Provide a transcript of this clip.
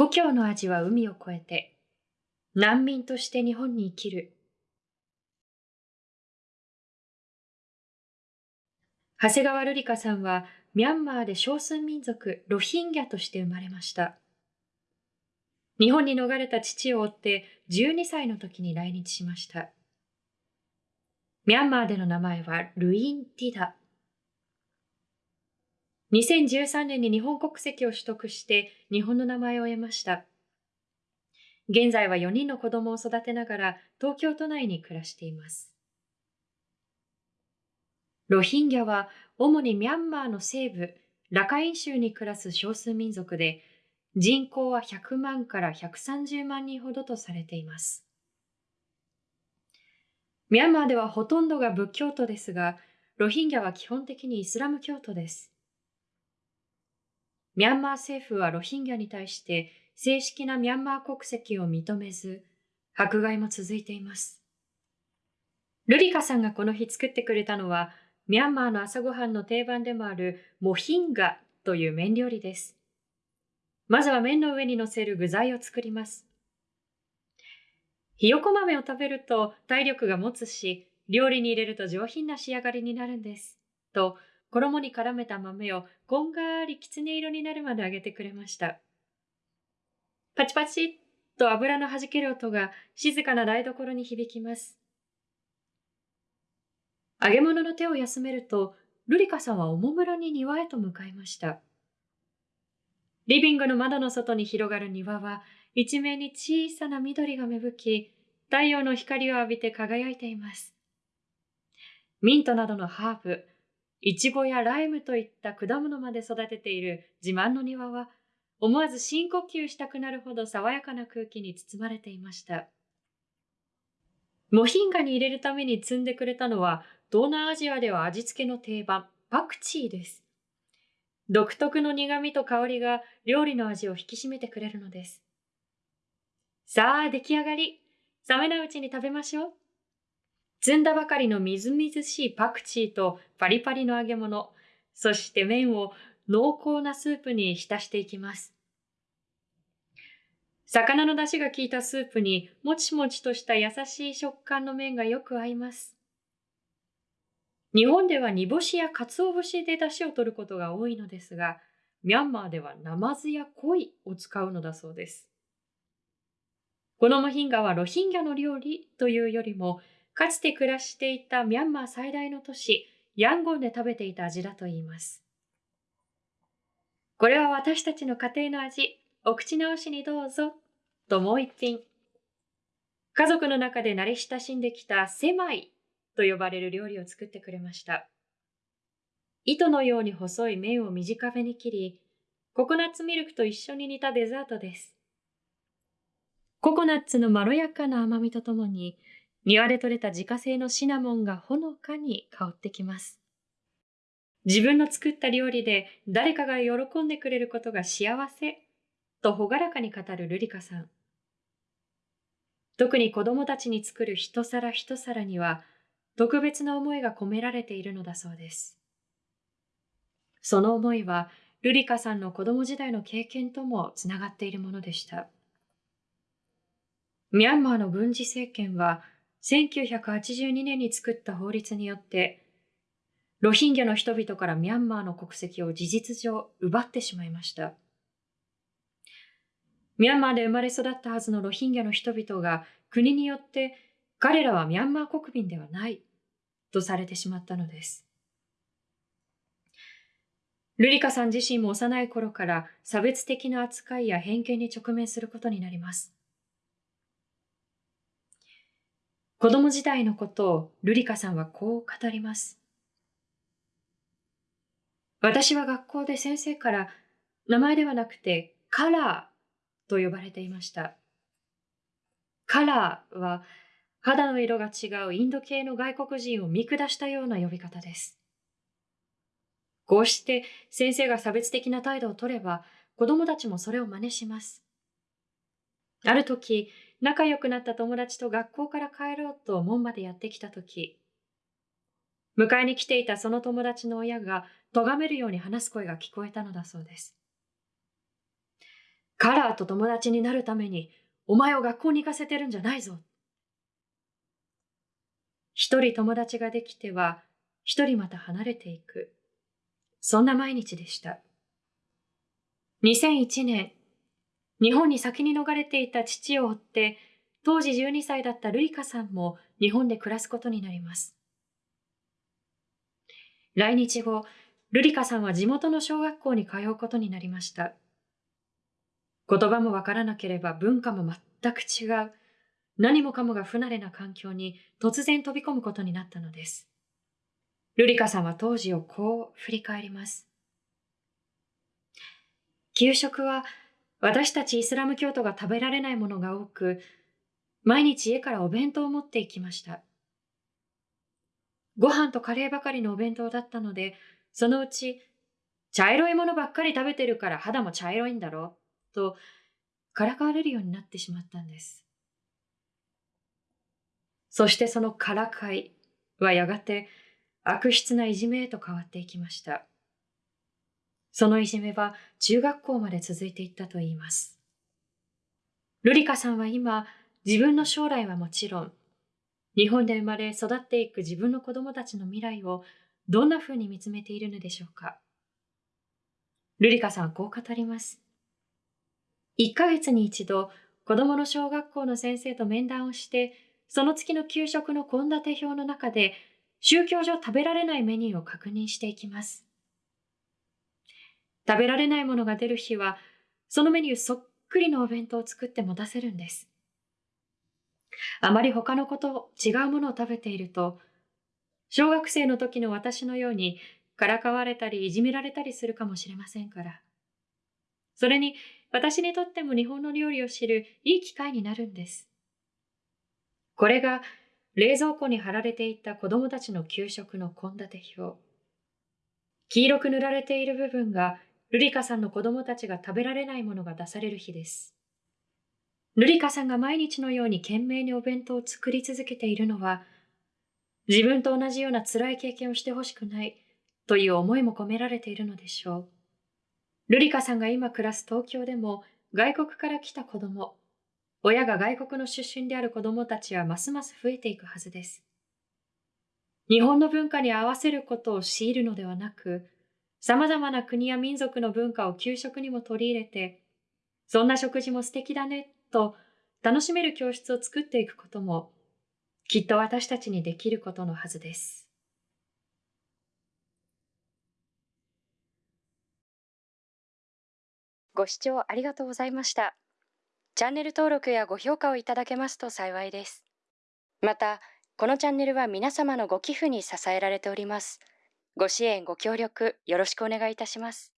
故郷の味は海を越えて、難民として日本に生きる。長谷川瑠璃香さんは、ミャンマーで少数民族ロヒンギャとして生まれました。日本に逃れた父を追って12歳の時に来日しました。ミャンマーでの名前はルイン・ティダ。2013年に日本国籍を取得して日本の名前を得ました。現在は4人の子供を育てながら東京都内に暮らしています。ロヒンギャは主にミャンマーの西部、ラカイン州に暮らす少数民族で、人口は100万から130万人ほどとされています。ミャンマーではほとんどが仏教徒ですが、ロヒンギャは基本的にイスラム教徒です。ミャンマー政府はロヒンギャに対して正式なミャンマー国籍を認めず、迫害も続いています。ルリカさんがこの日作ってくれたのは、ミャンマーの朝ごはんの定番でもあるモヒンガという麺料理です。まずは麺の上に乗せる具材を作ります。ひよこ豆を食べると体力が持つし、料理に入れると上品な仕上がりになるんです。と、衣に絡めた豆をこんがりきつね色になるまで揚げてくれました。パチパチっと油の弾ける音が静かな台所に響きます。揚げ物の手を休めると、ルリカさんはおもむろに庭へと向かいました。リビングの窓の外に広がる庭は、一面に小さな緑が芽吹き、太陽の光を浴びて輝いています。ミントなどのハーブ、イチゴやライムといった果物まで育てている自慢の庭は、思わず深呼吸したくなるほど爽やかな空気に包まれていました。モヒンガに入れるために摘んでくれたのは東南アジアでは味付けの定番、パクチーです。独特の苦味と香りが料理の味を引き締めてくれるのです。さあ、出来上がり。冷めないうちに食べましょう。摘んだばかりのみずみずしいパクチーとパリパリの揚げ物、そして麺を濃厚なスープに浸していきます。魚の出汁が効いたスープにもちもちとした優しい食感の麺がよく合います。日本では煮干しや鰹節で出汁を取ることが多いのですが、ミャンマーではナマズや鯉を使うのだそうです。このモヒンガはロヒンギャの料理というよりも、かつて暮らしていたミャンマー最大の都市、ヤンゴンで食べていた味だといいます。これは私たちの家庭の味、お口直しにどうぞ、ともう一品。家族の中で慣れ親しんできたセマイと呼ばれる料理を作ってくれました。糸のように細い麺を短めに切り、ココナッツミルクと一緒に煮たデザートです。ココナッツのまろやかな甘みとともに、庭で採れた自家製のシナモンがほのかに香ってきます。自分の作った料理で誰かが喜んでくれることが幸せと朗らかに語るルリカさん。特に子供たちに作る一皿一皿には特別な思いが込められているのだそうです。その思いは、ルリカさんの子供時代の経験ともつながっているものでした。ミャンマーの軍事政権は、1982年に作った法律によって、ロヒンギャの人々からミャンマーの国籍を事実上奪ってしまいました。ミャンマーで生まれ育ったはずのロヒンギャの人々が国によって彼らはミャンマー国民ではないとされてしまったのです。ルリカさん自身も幼い頃から差別的な扱いや偏見に直面することになります。子供時代のことをルリカさんはこう語ります。私は学校で先生から名前ではなくてカラーと呼ばれていました。カラーは肌の色が違うインド系の外国人を見下したような呼び方です。こうして先生が差別的な態度を取れば子供たちもそれを真似します。ある時、仲良くなった友達と学校から帰ろうと門までやってきた時、迎えに来ていたその友達の親が咎めるように話す声が聞こえたのだそうです。カラーと友達になるためにお前を学校に行かせてるんじゃないぞ。一人友達ができては一人また離れていく。そんな毎日でした。2001年、日本に先に逃れていた父を追って、当時12歳だったルイカさんも日本で暮らすことになります。来日後、ルリカさんは地元の小学校に通うことになりました。言葉もわからなければ文化も全く違う、何もかもが不慣れな環境に突然飛び込むことになったのです。ルリカさんは当時をこう振り返ります。給食は私たちイスラム教徒が食べられないものが多く、毎日家からお弁当を持って行きました。ご飯とカレーばかりのお弁当だったので、そのうち、茶色いものばっかり食べてるから肌も茶色いんだろう、と、からかわれるようになってしまったんです。そしてそのからかいはやがて悪質ないじめへと変わっていきました。そのいじめは中学校まで続いていったといいます。ルリカさんは今、自分の将来はもちろん、日本で生まれ育っていく自分の子供たちの未来をどんな風に見つめているのでしょうか。ルリカさんはこう語ります。1ヶ月に一度、子供の小学校の先生と面談をして、その月の給食の献立表の中で、宗教上食べられないメニューを確認していきます。食べられないものが出る日は、そのメニューそっくりのお弁当を作って持たせるんです。あまり他の子と違うものを食べていると、小学生の時の私のようにからかわれたりいじめられたりするかもしれませんから。それに私にとっても日本の料理を知るいい機会になるんです。これが冷蔵庫に貼られていた子供たちの給食の献立表。黄色く塗られている部分がルリカさんの子供たちが食べられないものが出される日です。ルリカさんが毎日のように懸命にお弁当を作り続けているのは、自分と同じような辛い経験をしてほしくないという思いも込められているのでしょう。ルリカさんが今暮らす東京でも外国から来た子供、親が外国の出身である子供たちはますます増えていくはずです。日本の文化に合わせることを強いるのではなく、様々な国や民族の文化を給食にも取り入れて、そんな食事も素敵だねと楽しめる教室を作っていくことも、きっと私たちにできることのはずです。ご視聴ありがとうございました。チャンネル登録やご評価をいただけますと幸いです。また、このチャンネルは皆様のご寄付に支えられております。ご支援、ご協力、よろしくお願いいたします。